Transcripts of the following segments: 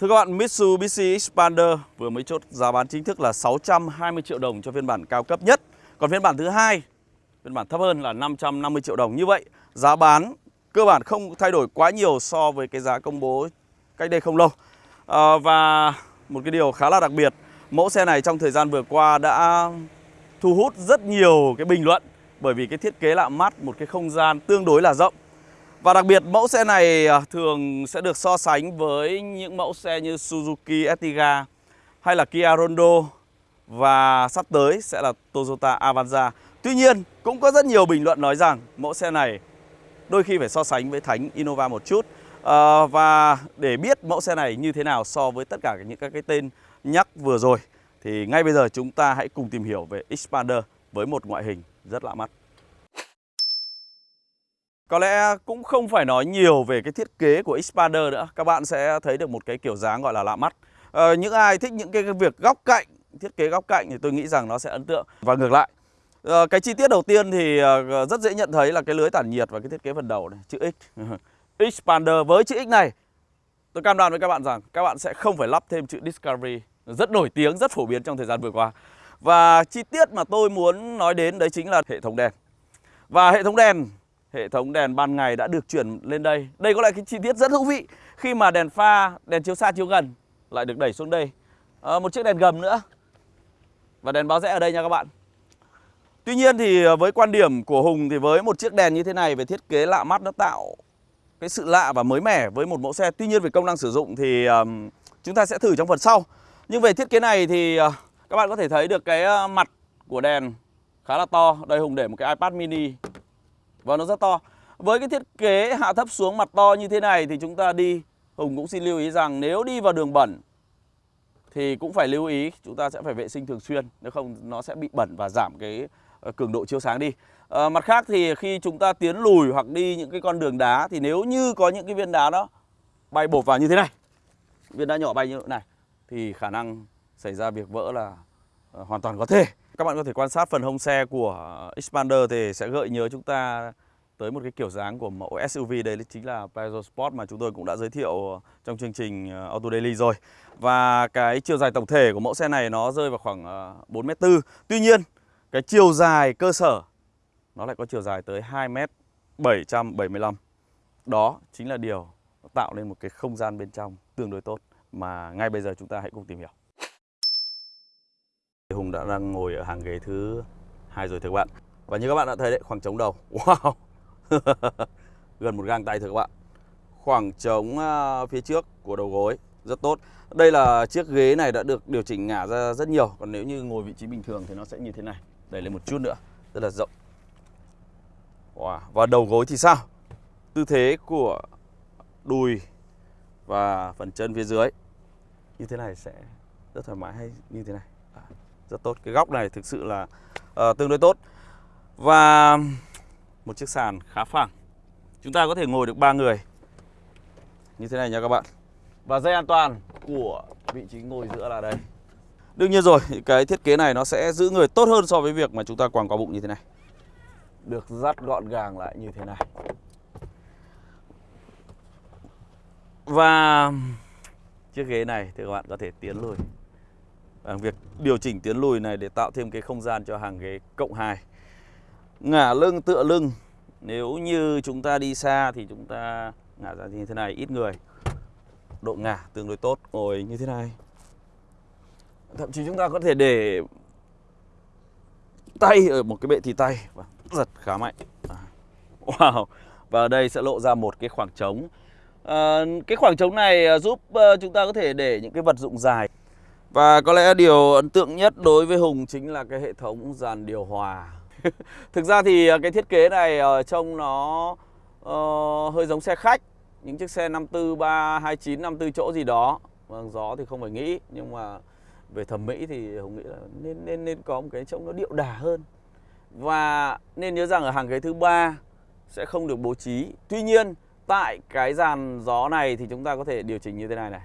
Thưa các bạn, Mitsubishi Expander vừa mới chốt giá bán chính thức là 620 triệu đồng cho phiên bản cao cấp nhất. Còn phiên bản thứ hai, phiên bản thấp hơn là 550 triệu đồng. Như vậy, giá bán cơ bản không thay đổi quá nhiều so với cái giá công bố cách đây không lâu. À, và một cái điều khá là đặc biệt, mẫu xe này trong thời gian vừa qua đã thu hút rất nhiều cái bình luận bởi vì cái thiết kế lạ mắt, một cái không gian tương đối là rộng. Và đặc biệt mẫu xe này à, thường sẽ được so sánh với những mẫu xe như Suzuki Ertiga hay là Kia Rondo và sắp tới sẽ là Toyota Avanza. Tuy nhiên cũng có rất nhiều bình luận nói rằng mẫu xe này đôi khi phải so sánh với Thánh Innova một chút. À, và để biết mẫu xe này như thế nào so với tất cả những các cái tên nhắc vừa rồi thì ngay bây giờ chúng ta hãy cùng tìm hiểu về Expander với một ngoại hình rất lạ mắt. Có lẽ cũng không phải nói nhiều về cái thiết kế của xpander nữa. Các bạn sẽ thấy được một cái kiểu dáng gọi là lạ mắt. À, Những ai thích những cái việc góc cạnh, thiết kế góc cạnh thì tôi nghĩ rằng nó sẽ ấn tượng. Và ngược lại à, Cái chi tiết đầu tiên thì ờ, rất dễ nhận thấy là cái lưới tản nhiệt và cái thiết kế phần đầu này Chữ X. Xpander với chữ X này Tôi cam đoan với các bạn rằng các bạn sẽ không phải lắp thêm chữ Discovery. Rất nổi tiếng, rất phổ biến trong thời gian vừa qua. Và chi tiết mà tôi muốn nói đến đấy chính là hệ thống đèn. Và hệ thống đèn hệ thống đèn ban ngày đã được chuyển lên đây. Đây có lại cái chi tiết rất thú vị khi mà đèn pha, đèn chiếu xa chiếu gần lại được đẩy xuống đây. À, một chiếc đèn gầm nữa và đèn báo rẽ ở đây nha các bạn. Tuy nhiên thì với quan điểm của Hùng thì với một chiếc đèn như thế này về thiết kế lạ mắt nó tạo cái sự lạ và mới mẻ với một mẫu xe. Tuy nhiên về công năng sử dụng thì um, chúng ta sẽ thử trong phần sau. Nhưng về thiết kế này thì uh, các bạn có thể thấy được cái ờ, mặt của đèn khá là to. Đây Hùng để một cái iPad mini và nó rất to. Với cái thiết kế hạ thấp xuống mặt to như thế này Thì chúng ta đi Hùng cũng xin lưu ý rằng nếu đi vào đường bẩn Thì cũng phải lưu ý Chúng ta sẽ phải vệ sinh thường xuyên Nếu không nó sẽ bị bẩn và giảm cái ờ, cường độ chiếu sáng đi. À, Mặt khác thì khi chúng ta tiến lùi hoặc đi những cái con đường đá Thì nếu như có những cái viên đá đó Bay bột vào như thế này Viên đá nhỏ bay như thế này Thì khả năng xảy ra việc vỡ là ờ, hoàn toàn có thể các bạn có thể quan sát phần hông xe của Expander thì sẽ gợi nhớ chúng ta tới một cái kiểu dáng của mẫu SUV đây chính là Peugeot Sport mà chúng tôi cũng đã giới thiệu trong chương trình ờ, Auto Daily rồi. Và cái chiều dài tổng thể của mẫu xe này nó rơi vào khoảng ờ, 4m4. Tuy nhiên, cái chiều dài cơ sở nó lại có chiều dài tới 2m775. Đó chính là điều tạo nên một cái không gian bên trong tương đối tốt mà ngay bây giờ chúng ta hãy cùng tìm hiểu. Hùng đã đang ngồi ở hàng ghế thứ hai rồi thưa các bạn. Và như các bạn đã thấy đấy, khoảng trống đầu. Wow! Gần một gang tay thưa các bạn. Khoảng trống à, phía trước của đầu gối. Rất tốt. Đây là chiếc ghế này đã được điều chỉnh ngả ra rất nhiều. Còn nếu như ngồi vị trí bình thường thì nó sẽ như thế này. Đẩy lên một chút nữa. Rất là rộng. Wow. Và đầu gối thì sao? Tư thế của đùi và phần chân phía dưới. Như thế này sẽ rất thoải mái hay như thế này? À rất tốt. Cái góc này thực sự là uh, tương đối tốt. Và một chiếc sàn khá phẳng. Chúng ta có thể ngồi được ba người. Như thế này nha các bạn. Và dây an toàn của vị trí ngồi giữa là đây. Đương nhiên rồi cái thiết kế này nó sẽ giữ người tốt hơn so với việc mà chúng ta quàng qua bụng như thế này. Được dắt gọn gàng lại như thế này. Và chiếc ghế này thì các bạn có thể tiến lùi. À, việc điều chỉnh tiến lùi này để tạo thêm cái không gian cho hàng ghế cộng 2 ngả lưng tựa lưng nếu như chúng ta đi xa thì chúng ta ngả ra như thế này ít người. Độ ngả tương đối tốt ngồi như thế này. Thậm chí chúng ta có thể để tay ở một cái bệ thì tay và giật khá mạnh. À, wow và ở đây sẽ lộ ra một cái khoảng trống. À, cái khoảng trống này à, giúp chúng ta có thể để những cái vật dụng dài và có lẽ điều ấn tượng nhất đối với Hùng chính là cái hệ thống dàn điều hòa. Thực ra thì à, cái thiết kế này trông nó uh, hơi giống xe khách Những chiếc xe 54, 3, 29, 54 chỗ gì đó. Vâng, gió thì không phải nghĩ Nhưng mà về thẩm mỹ thì Hùng nghĩ là nên nên nên có một cái trông nó điệu đà hơn. Và nên nhớ rằng ở hàng ghế thứ ba sẽ không được bố trí. Tuy nhiên tại cái dàn gió này thì chúng ta có thể điều chỉnh như thế này này.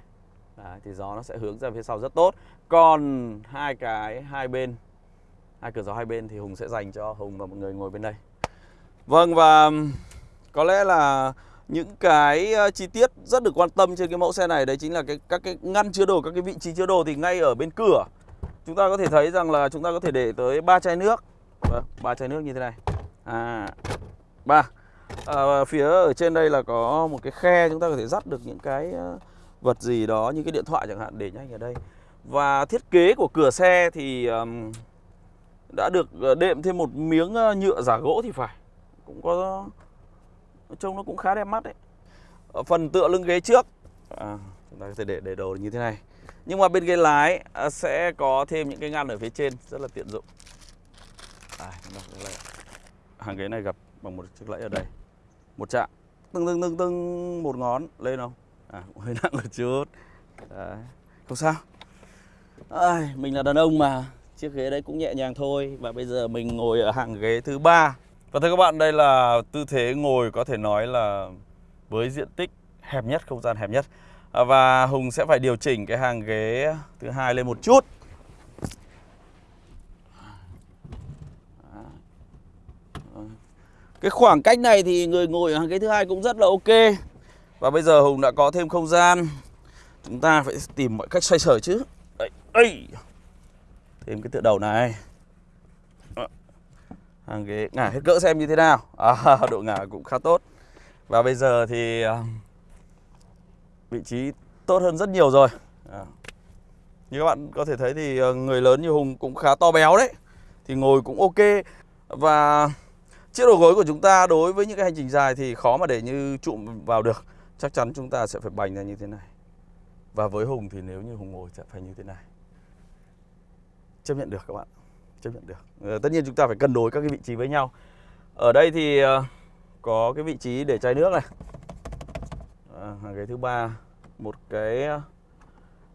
Đấy, thì gió nó sẽ hướng ra phía sau rất tốt. Còn hai cái hai bên hai cửa gió hai bên thì Hùng sẽ dành cho Hùng và mọi người ngồi bên đây. Vâng và có lẽ là những cái chi tiết rất được quan tâm trên cái mẫu xe này đấy chính là cái các cái ngăn chứa đồ các cái vị trí chứa đồ thì ngay ở bên cửa. Chúng ta có thể thấy rằng là chúng ta có thể để tới ba chai nước. Vâng, ba chai nước như thế này. À ba. À, phía ở trên đây là có một cái khe chúng ta có thể dắt được những cái vật gì đó như cái điện thoại chẳng hạn để nhanh ở đây. Và thiết kế của cửa xe thì um, đã được ờ, đệm thêm một miếng nhựa giả gỗ thì phải. Cũng có trông nó cũng khá đẹp mắt đấy. Ở phần tựa lưng ghế trước. À, chúng ta có thể để để đồ như thế này. Nhưng mà bên ghế lái à, sẽ có thêm những cái ngăn ở phía trên rất là tiện dụng. À, hàng ghế này gặp bằng một chiếc lẫy ở đây. Một chạm. Tưng tưng tưng tưng một ngón. Lên không? À cũng hơi nặng một chút. Đấy. không sao. À, mình là đàn ông mà. Chiếc ghế đấy cũng nhẹ nhàng thôi và bây giờ mình ngồi ở hàng ghế thứ ba. Và thưa các bạn đây là tư thế ngồi có thể nói là với diện tích hẹp nhất không gian hẹp nhất. À, và Hùng sẽ phải điều chỉnh cái hàng ghế thứ hai lên một chút. Cái khoảng cách này thì người ngồi ở hàng ghế thứ hai cũng rất là ok và bây giờ Hùng đã có thêm không gian. Chúng ta phải tìm mọi cách xoay sở chứ. Đây, đây. thêm cái tựa đầu này. Hàng ghế ngả hết cỡ xem như thế nào. À, độ ngả cũng khá tốt. Và bây giờ thì à, vị trí tốt hơn rất nhiều rồi. À. như các bạn có thể thấy thì à, người lớn như Hùng cũng khá to béo đấy. Thì ngồi cũng ok. Và chiếc đầu gối của chúng ta đối với những cái hành trình dài thì khó mà để như trụm vào được chắc chắn chúng ta sẽ phải bành ra như thế này. Và với Hùng thì nếu như Hùng ngồi sẽ phải như thế này. Chấp nhận được các bạn. Chấp nhận được. Ờ, tất nhiên chúng ta phải cân đối các cái vị trí với nhau. Ở đây thì ờ, có cái vị trí để chai nước này. À, cái thứ ba một cái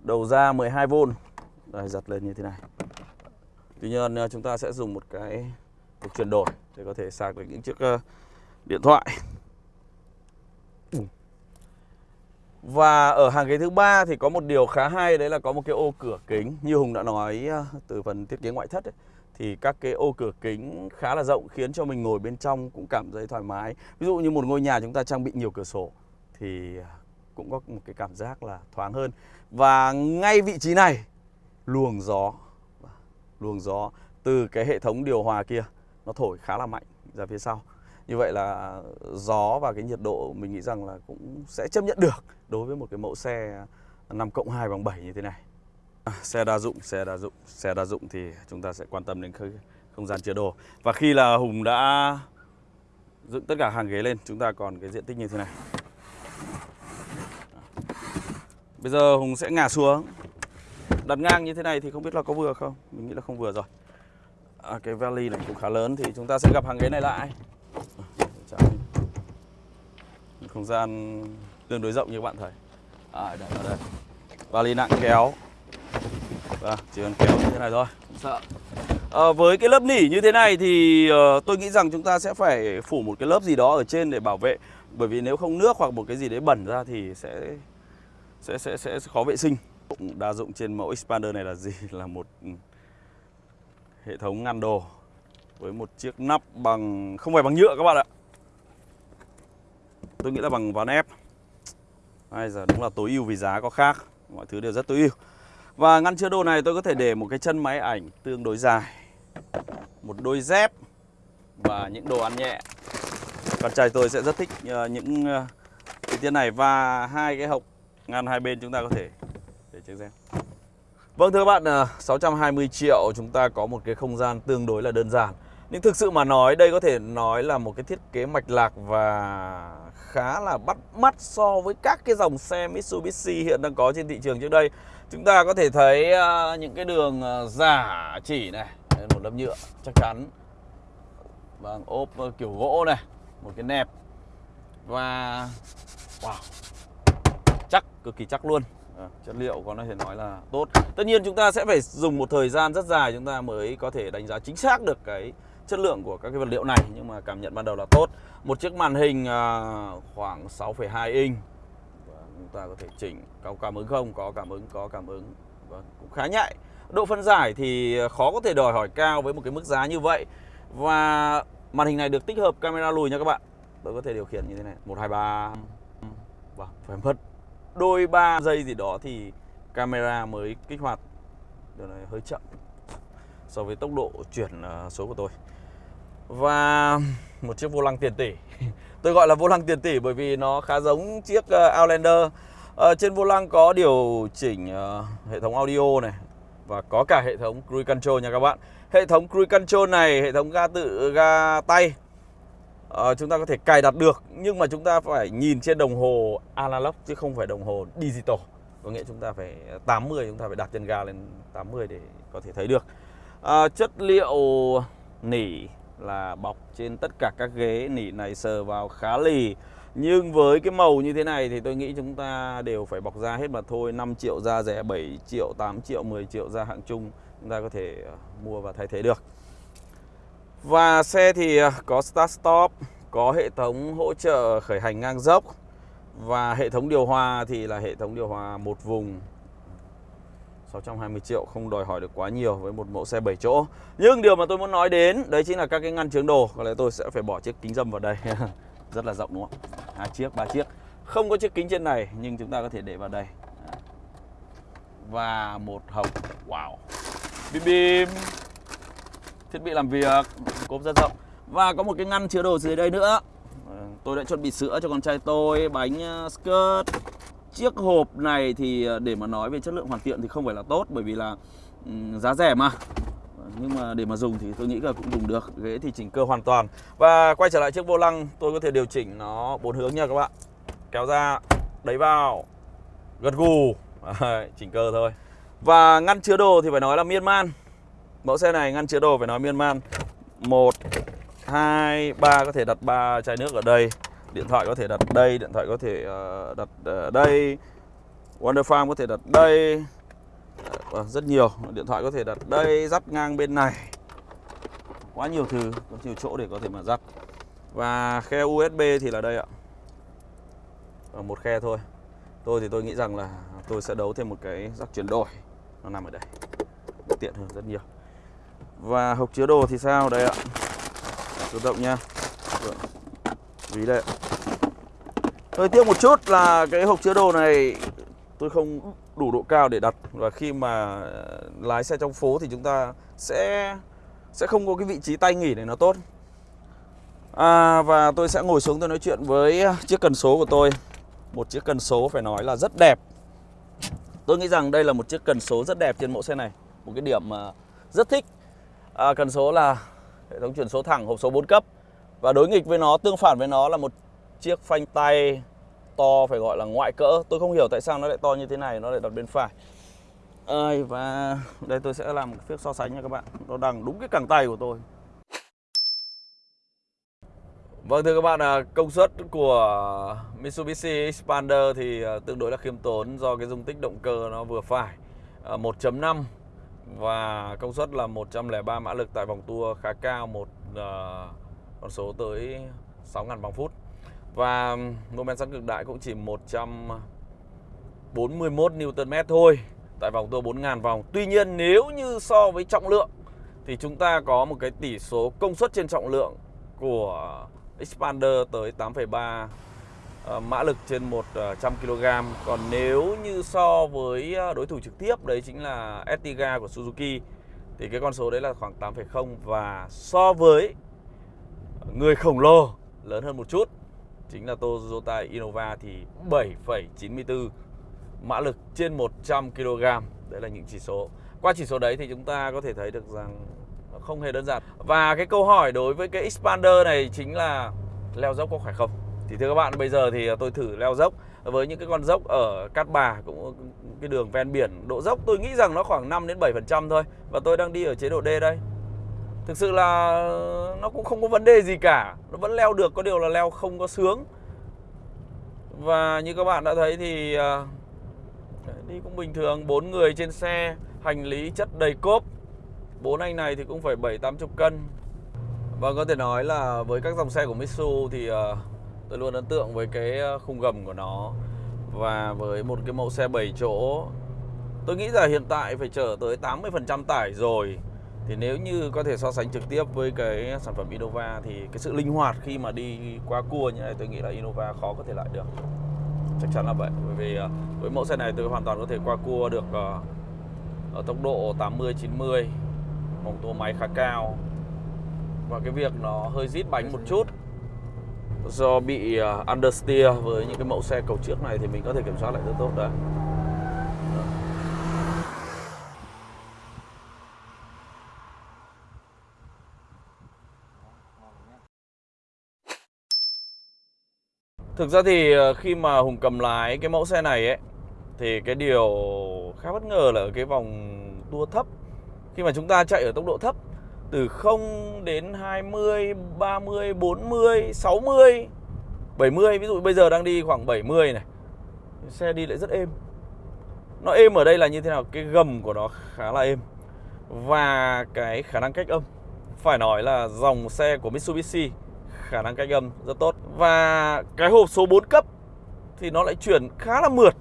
đầu ra 12V đây giật lên như thế này. Tuy nhiên chúng ta sẽ dùng một cái cục chuyển đổi để có thể sạc được những chiếc điện thoại. Và ở hàng ghế thứ ba thì có một điều khá hay đấy là có một cái ô cửa kính như Hùng đã nói ờ, từ phần thiết kế ngoại thất ấy, thì các cái ô cửa kính khá là rộng khiến cho mình ngồi bên trong cũng cảm thấy thoải mái. Ví dụ như một ngôi nhà chúng ta trang bị nhiều cửa sổ thì ờ, cũng có một cái cảm giác là thoáng hơn. Và ngay vị trí này luồng gió luồng gió từ cái hệ thống điều hòa kia nó thổi khá là mạnh ra phía sau. Như vậy là gió và cái nhiệt độ mình nghĩ rằng là cũng sẽ chấp nhận được đối với một cái mẫu xe 5 cộng 2 bằng 7 như thế này. À, xe đa dụng, xe đa dụng, xe đa dụng thì chúng ta sẽ quan tâm đến không gian chứa đồ. Và khi là Hùng đã dựng tất cả hàng ghế lên, chúng ta còn cái diện tích như thế này. Bây giờ Hùng sẽ ngả xuống Đặt ngang như thế này thì không biết là có vừa không Mình nghĩ là không vừa rồi à, Cái valley này cũng khá lớn Thì chúng ta sẽ gặp hàng ghế này lại Không gian tương đối rộng như các bạn thấy à, đây, ở đây Valley nặng kéo Vâng, chỉ cần kéo như thế này thôi Không sợ à, Với cái lớp nỉ như thế này thì uh, tôi nghĩ rằng chúng ta sẽ phải phủ một cái lớp gì đó ở trên để bảo vệ Bởi vì nếu không nước hoặc một cái gì đấy bẩn ra thì sẽ sẽ sẽ sẽ khó vệ sinh. Đa dụng trên mẫu Expander này là gì? Là một hệ thống ngăn đồ với một chiếc nắp bằng không phải bằng nhựa các bạn ạ. Tôi nghĩ là bằng ván ép. Bây giờ đúng là tối ưu vì giá có khác, mọi thứ đều rất tối ưu. Và ngăn chứa đồ này tôi có thể để một cái chân máy ảnh tương đối dài, một đôi dép và những đồ ăn nhẹ. Con trai tôi sẽ rất thích ờ, những uh, chi tiết này và hai cái hộc ngăn hai bên chúng ta có thể để chiếc dép Vâng thưa các bạn, ờ, 620 triệu chúng ta có một cái không gian tương đối là đơn giản nhưng thực sự mà nói đây có thể nói là một cái thiết kế mạch lạc và khá là bắt mắt so với các cái dòng xe Mitsubishi hiện đang có trên thị trường trước đây. Chúng ta có thể thấy à, những cái đường à, giả chỉ này, một lớp nhựa chắc chắn. Vâng, ốp kiểu gỗ này, một cái nẹp. Và wow, chắc cực kỳ chắc luôn. À, chất liệu có thể nói là tốt. Tất nhiên chúng ta sẽ phải dùng một thời gian rất dài chúng ta mới có thể đánh giá chính xác được cái chất lượng của các cái vật liệu này nhưng mà cảm nhận ban đầu là tốt. Một chiếc màn hình à, khoảng 6,2 inch. Và chúng ta có thể chỉnh có cảm ứng không? Có cảm ứng có cảm ứng. Vâng, cũng khá nhạy. Độ phân giải thì à, khó có thể đòi hỏi cao với một cái mức giá như vậy. Và màn hình này được tích hợp camera lùi nha các bạn. Tôi có thể điều khiển như thế này. Một hai ba. Vâng phải mất đôi ba giây gì đó thì camera mới kích hoạt. Điều này hơi chậm so với tốc độ chuyển à, số của tôi và một chiếc vô lăng tiền tỷ. Tôi gọi là vô lăng tiền tỷ bởi vì nó khá giống chiếc ờ, Outlander. À, trên vô lăng có điều chỉnh uh, hệ thống audio này và có cả hệ thống cruise control nha các bạn. Hệ thống cruise control này hệ thống ga tự ga tay à, chúng ta có thể cài đặt được nhưng mà chúng ta phải nhìn trên đồng hồ analog chứ không phải đồng hồ digital. Có nghĩa chúng ta phải 80 chúng ta phải đặt chân ga lên 80 để có thể thấy được. À, chất liệu nỉ là bọc trên tất cả các ghế nỉ này sờ vào khá lì. Nhưng với cái màu như thế này thì tôi nghĩ chúng ta đều phải bọc da hết mà thôi. 5 triệu da rẻ 7 triệu 8 triệu 10 triệu da hạng trung chúng ta có thể ờ, mua và thay thế được. Và xe thì ờ, có start stop, có hệ thống hỗ trợ khởi hành ngang dốc. Và hệ thống điều hòa thì là hệ thống điều hòa một vùng. 620 triệu không đòi hỏi được quá nhiều với một mẫu xe 7 chỗ. Nhưng điều mà tôi muốn nói đến đấy chính là các cái ngăn chướng đồ. Có lẽ tôi sẽ phải bỏ chiếc kính dâm vào đây. Rất là rộng đúng không? Hai chiếc, ba chiếc. Không có chiếc kính trên này nhưng chúng ta có thể để vào đây. Và một hộp Wow. Bim bim. Thiết bị làm việc Cốp rất rộng. Và có một cái ngăn chứa đồ dưới đây nữa. Ờ, tôi đã chuẩn bị sữa cho con trai tôi Bánh ờ, skirt. Chiếc hộp này thì ờ, để mà nói về chất lượng hoàn thiện thì không phải là tốt, Bởi vì là giá rẻ mà. Nhưng mà để mà dùng thì tôi nghĩ là cũng dùng được, ghế thì chỉnh cơ hoàn toàn. Và quay trở lại chiếc vô lăng, tôi có thể điều chỉnh nó bốn hướng nha các bạn. Kéo ra, đẩy vào, gật gù. Chỉnh cơ thôi. Và ngăn chứa đồ thì phải nói là miên man mẫu xe này ngăn chứa đồ phải nói miên man một, hai, ba, có thể đặt ba chai nước ở đây điện thoại có thể đặt đây điện thoại có thể uh, đặt uh, đây. Wonder Farm có thể đặt đây. Uh, rất nhiều. Điện thoại có thể đặt đây dắt ngang bên này. Quá nhiều thứ có nhiều chỗ để có thể mà dắt và khe USB thì là đây ạ. Ở một khe thôi. Tôi thì tôi nghĩ rằng là tôi sẽ đấu thêm một cái rắc chuyển đổi. Nó nằm ở đây. Tiện hơn rất nhiều. Và hộp chứa đồ thì sao? Đây ạ. Tự động nha. Vâng ví đấy hơi tiếc một chút là cái hộp chứa đồ này tôi không đủ độ cao để đặt. Và khi mà ờ, lái xe trong phố thì chúng ta sẽ sẽ không có cái vị trí tay nghỉ này nó tốt. À, và tôi sẽ ngồi xuống tôi nói chuyện với chiếc cần số của tôi. Một chiếc cần số phải nói là rất đẹp. Tôi nghĩ rằng đây là một chiếc cần số rất đẹp trên mẫu xe này. Một cái điểm mà rất thích. À, cần số là hệ thống chuyển số thẳng hộp số 4 cấp và đối nghịch với nó tương phản với nó là một chiếc phanh tay to phải gọi là ngoại cỡ. Tôi không hiểu tại sao nó lại to như thế này nó lại đặt bên phải. Ơi và đây tôi sẽ làm một phiếc so sánh nha các bạn. Nó đằng đúng cái cẳng tay của tôi. Vâng thưa các bạn, à, công suất của Mitsubishi Xpander thì à, tương đối là khiêm tốn do cái dung tích động cơ nó vừa phải. À, 1.5 và công suất là 103 mã lực tại vòng tua khá cao một à, con số tới 6.000 vòng phút và mô men xoắn cực đại cũng chỉ 141 Nm thôi tại vòng tua 4.000 vòng. Tuy nhiên nếu như so với trọng lượng thì chúng ta có một cái tỷ số công suất trên trọng lượng của Expander tới 8,3 ờ, mã lực trên 100 kg. Còn nếu như so với ờ, đối thủ trực tiếp đấy chính là Etiga của Suzuki thì cái con số đấy là khoảng 8,0 và so với người khổng lồ lớn hơn một chút chính là Toyota Innova thì 7,94 mã lực trên 100 kg. Đấy là những chỉ số. Qua chỉ số đấy thì chúng ta có thể thấy được rằng nó không hề đơn giản. Và cái câu hỏi đối với cái Expander này chính là leo dốc có khỏe không? Thì thưa các bạn, bây giờ thì tôi thử leo dốc với những cái con dốc ở Cát Bà cũng cái đường ven biển độ dốc tôi nghĩ rằng nó khoảng 5 đến 7% thôi và tôi đang đi ở chế độ D đây thực sự là nó cũng không có vấn đề gì cả. Nó vẫn leo được, có điều là leo không có sướng. Và như các bạn đã thấy thì à, đi cũng bình thường, bốn người trên xe, hành lý chất đầy cốp. Bốn anh này thì cũng phải bảy, tám chục cân. Và có thể nói là với các dòng xe của Mitsu thì à, tôi luôn ấn tượng với cái à, khung gầm của nó. Và với một cái mẫu xe 7 chỗ, tôi nghĩ là hiện tại phải chở tới 80% tải rồi thì nếu như có thể so sánh trực tiếp với cái sản phẩm Innova thì cái sự linh hoạt khi mà đi qua cua như này, tôi nghĩ là Innova khó có thể lại được. Chắc chắn là vậy, bởi vì ờ, với mẫu xe này tôi hoàn toàn có thể qua cua được ờ, ở tốc độ 80 90 vòng tua máy khá cao. Và cái việc nó hơi rít bánh một chút do bị ờ, understeer với những cái mẫu xe cầu trước này thì mình có thể kiểm soát lại rất tốt đấy. Thực ra thì ờ, khi mà Hùng cầm lái cái mẫu xe này ấy thì cái điều khá bất ngờ là ở cái vòng tua thấp khi mà chúng ta chạy ở tốc độ thấp từ 0 đến 20, 30, 40, 60, 70 ví dụ bây giờ đang đi khoảng 70 này. Xe đi lại rất êm. Nó êm ở đây là như thế nào? Cái gầm của nó khá là êm. Và cái khả năng cách âm phải nói là dòng xe của Mitsubishi khả năng cách âm rất tốt. Và cái hộp số 4 cấp thì nó lại chuyển khá là mượt.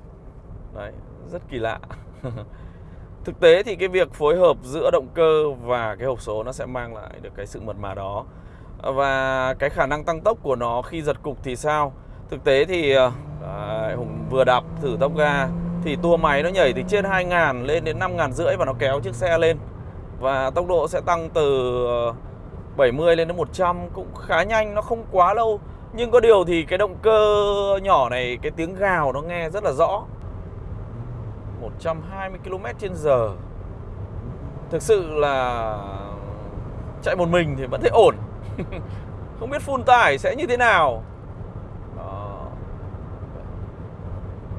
Đấy rất kỳ lạ. Thực tế thì cái việc phối hợp giữa động cơ và cái hộp số nó sẽ mang lại được cái sự mượt mà đó. Và cái khả năng tăng tốc của nó khi giật cục thì sao? Thực tế thì ờ, đấy, hùng vừa đạp thử tốc ga thì tua máy nó nhảy từ trên 2.000 lên đến 5.000 rưỡi và nó kéo chiếc xe lên. Và tốc độ sẽ tăng từ ờ, 70 lên đến 100 cũng khá nhanh nó không quá lâu. Nhưng có điều thì cái động cơ nhỏ này cái tiếng gào nó nghe rất là rõ. 120 km trên giờ. Thực sự là chạy một mình thì vẫn thấy ổn. Không biết full tải sẽ như thế nào. Đó.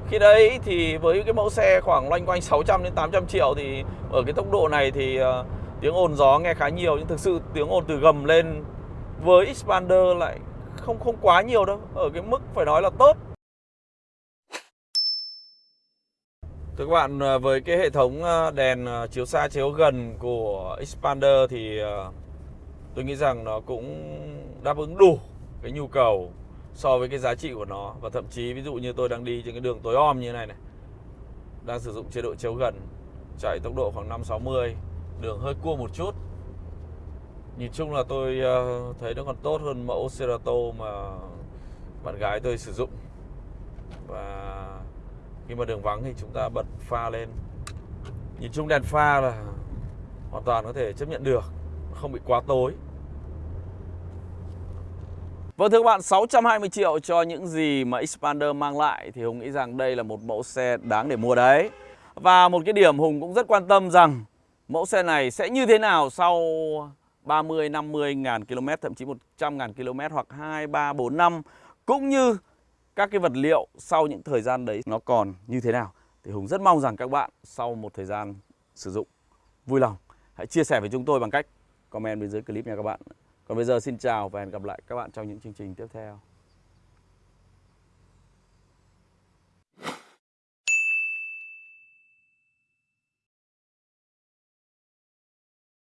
Khi đấy thì với cái mẫu xe khoảng loanh quanh 600 đến 800 triệu thì ở cái tốc độ này thì uh, tiếng ồn gió nghe khá nhiều nhưng thực sự tiếng ồn từ gầm lên với expander lại không không quá nhiều đâu ở cái mức phải nói là tốt. Thưa các bạn, à, với cái hệ thống à, đèn à, chiếu xa chiếu gần của Expander thì tôi nghĩ rằng nó cũng đáp ứng đủ cái nhu cầu so với cái giá trị của nó. Và thậm chí ví dụ như tôi đang đi trên cái đường tối om như thế này này đang sử dụng chế độ chiếu gần chạy tốc độ khoảng 560 đường hơi cua một chút. Nhìn chung là tôi ờ, thấy nó còn tốt hơn mẫu Cerato mà bạn gái tôi sử dụng. Và khi mà đường vắng thì chúng ta bật pha lên. Nhìn chung đèn pha là hoàn toàn có thể chấp nhận được không bị quá tối. Vâng thưa các bạn, 620 triệu cho những gì mà Expander mang lại thì Hùng nghĩ rằng đây là một mẫu xe đáng để mua đấy. Và một cái điểm Hùng cũng rất quan tâm rằng mẫu xe này sẽ như thế nào sau 30, 50 ngàn km, thậm chí 100 ngàn km hoặc 2, 3, 4 năm. Cũng như các cái vật liệu sau những thời gian đấy nó còn như thế nào thì Hùng rất mong rằng các bạn sau một thời gian sử dụng vui lòng hãy chia sẻ với chúng tôi bằng cách comment bên dưới clip nha các bạn. Còn bây giờ xin chào và hẹn gặp lại các bạn trong những chương trình tiếp theo.